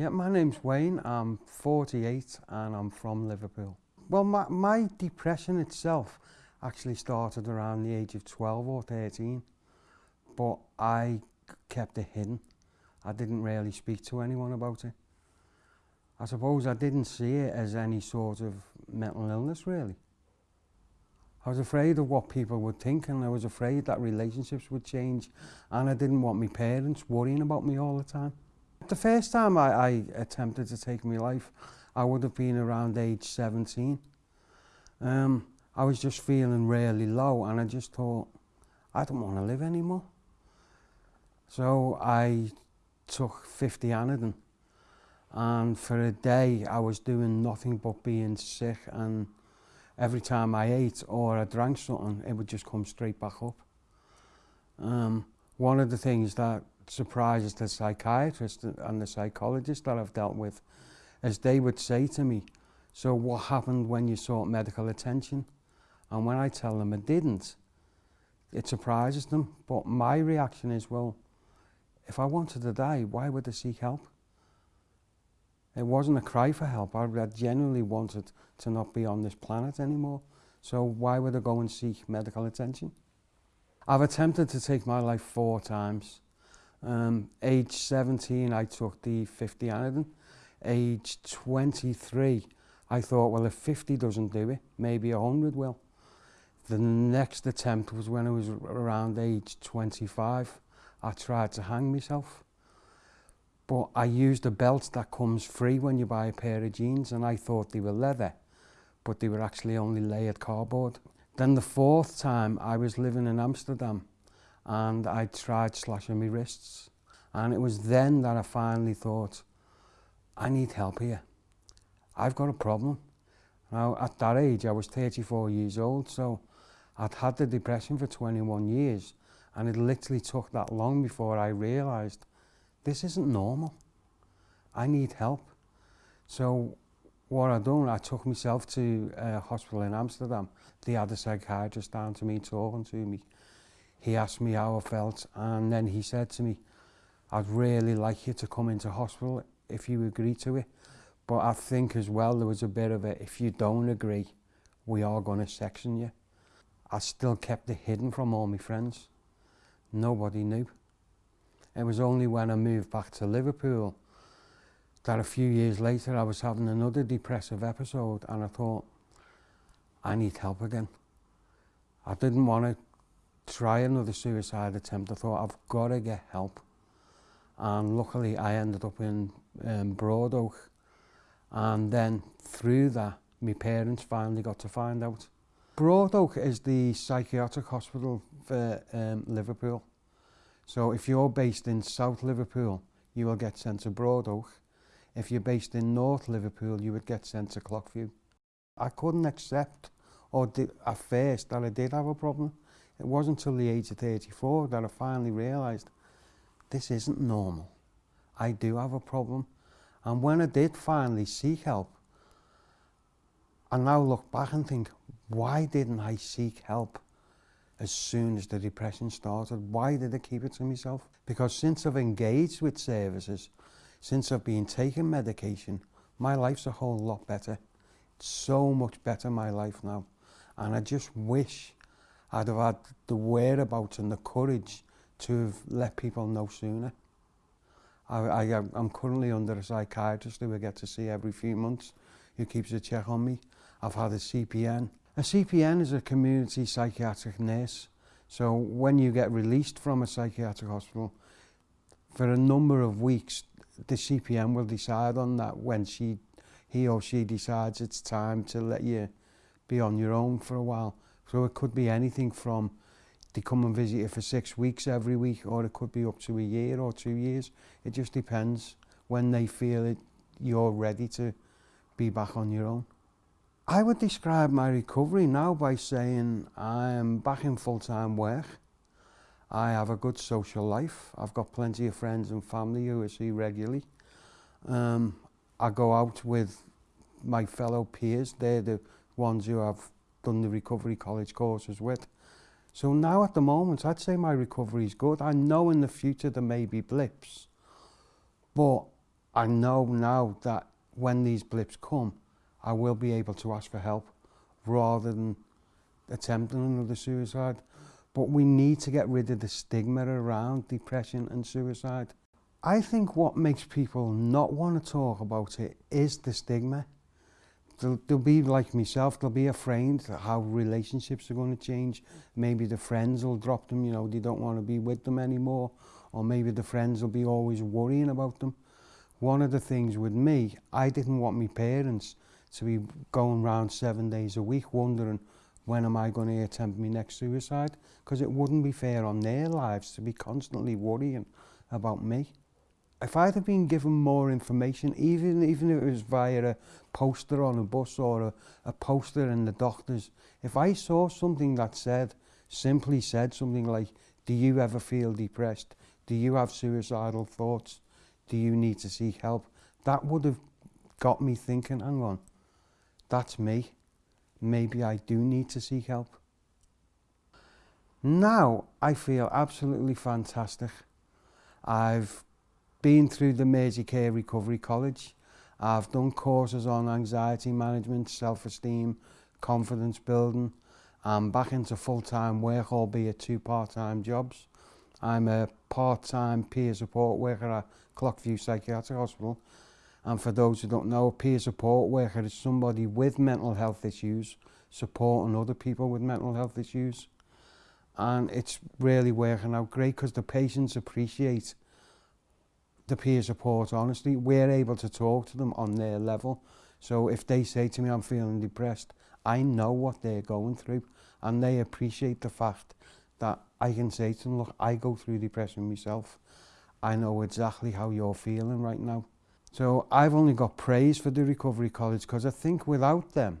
Yeah, my name's Wayne. I'm 48 and I'm from Liverpool. Well, my, my depression itself actually started around the age of 12 or 13, but I kept it hidden. I didn't really speak to anyone about it. I suppose I didn't see it as any sort of mental illness, really. I was afraid of what people would think and I was afraid that relationships would change and I didn't want my parents worrying about me all the time. The first time I, I attempted to take my life, I would have been around age 17. Um, I was just feeling really low and I just thought, I don't want to live anymore. So I took 50 Anadin and for a day I was doing nothing but being sick and every time I ate or I drank something, it would just come straight back up. Um, one of the things that Surprises the psychiatrist and the psychologist that I've dealt with, as they would say to me, so what happened when you sought medical attention? And when I tell them it didn't, it surprises them. But my reaction is, well, if I wanted to die, why would I seek help? It wasn't a cry for help. I genuinely wanted to not be on this planet anymore. So why would I go and seek medical attention? I've attempted to take my life four times. Um, age 17, I took the 50 anodin. Age 23, I thought, well, if 50 doesn't do it, maybe 100 will. The next attempt was when I was around age 25. I tried to hang myself. But I used a belt that comes free when you buy a pair of jeans, and I thought they were leather, but they were actually only layered cardboard. Then the fourth time, I was living in Amsterdam, and I tried slashing my wrists. And it was then that I finally thought, I need help here. I've got a problem. Now, at that age, I was 34 years old, so I'd had the depression for 21 years, and it literally took that long before I realised, this isn't normal. I need help. So what I done, I took myself to a uh, hospital in Amsterdam. They had a psychiatrist down to me talking to me he asked me how I felt and then he said to me, I'd really like you to come into hospital if you agree to it. But I think as well there was a bit of a, if you don't agree, we are going to section you. I still kept it hidden from all my friends. Nobody knew. It was only when I moved back to Liverpool that a few years later I was having another depressive episode and I thought, I need help again. I didn't want to try another suicide attempt. I thought, I've got to get help. And luckily, I ended up in um, Broad Oak. And then through that, my parents finally got to find out. Broad Oak is the psychiatric hospital for um, Liverpool. So if you're based in South Liverpool, you will get sent to Broad Oak. If you're based in North Liverpool, you would get sent to Clockview. I couldn't accept or did, at first that I did have a problem. It wasn't until the age of 34 that I finally realised this isn't normal. I do have a problem. And when I did finally seek help, I now look back and think, why didn't I seek help as soon as the depression started? Why did I keep it to myself? Because since I've engaged with services, since I've been taking medication, my life's a whole lot better. It's so much better, my life now. And I just wish I'd have had the whereabouts and the courage to have let people know sooner. I, I, I'm currently under a psychiatrist who I get to see every few months who keeps a check on me. I've had a CPN. A CPN is a community psychiatric nurse. So when you get released from a psychiatric hospital, for a number of weeks, the CPN will decide on that when she, he or she decides it's time to let you be on your own for a while. So it could be anything from they come and visit you for six weeks every week or it could be up to a year or two years. It just depends when they feel it, you're ready to be back on your own. I would describe my recovery now by saying I am back in full-time work. I have a good social life. I've got plenty of friends and family who I see regularly. Um, I go out with my fellow peers. They're the ones who have done the recovery college courses with. So now at the moment, I'd say my recovery is good. I know in the future there may be blips, but I know now that when these blips come, I will be able to ask for help rather than attempting another suicide. But we need to get rid of the stigma around depression and suicide. I think what makes people not want to talk about it is the stigma. they'll, they'll be like myself, they'll be afraid how relationships are going to change. Maybe the friends will drop them, you know, they don't want to be with them anymore. Or maybe the friends will be always worrying about them. One of the things with me, I didn't want my parents to be going round seven days a week wondering when am I going to attempt my next suicide because it wouldn't be fair on their lives to be constantly worrying about me. if I'd have been given more information, even even if it was via a poster on a bus or a, a poster in the doctors, if I saw something that said, simply said something like, do you ever feel depressed? Do you have suicidal thoughts? Do you need to seek help? That would have got me thinking, hang on, that's me. Maybe I do need to seek help. Now I feel absolutely fantastic. I've been through the Mersey Care Recovery College. I've done courses on anxiety management, self-esteem, confidence building. I'm back into full-time work, albeit two part-time jobs. I'm a part-time peer support worker at Clockview Psychiatric Hospital. And for those who don't know, a peer support worker is somebody with mental health issues supporting other people with mental health issues. And it's really working out great because the patients appreciate the peer support honestly we're able to talk to them on their level so if they say to me I'm feeling depressed I know what they're going through and they appreciate the fact that I can say to them look I go through depression myself I know exactly how you're feeling right now so I've only got praise for the recovery college because I think without them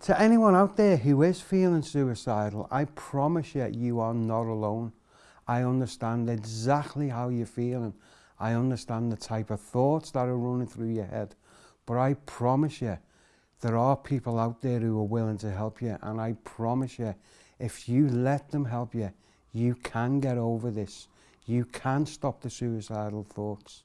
To anyone out there who is feeling suicidal, I promise you, you are not alone. I understand exactly how you're feeling. I understand the type of thoughts that are running through your head. But I promise you, There are people out there who are willing to help you, and I promise you, if you let them help you, you can get over this. You can stop the suicidal thoughts.